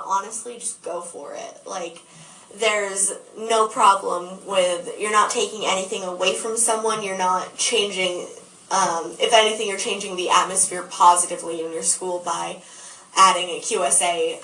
honestly, just go for it. Like, there's no problem with you're not taking anything away from someone. You're not changing. Um, if anything, you're changing the atmosphere positively in your school by adding a QSA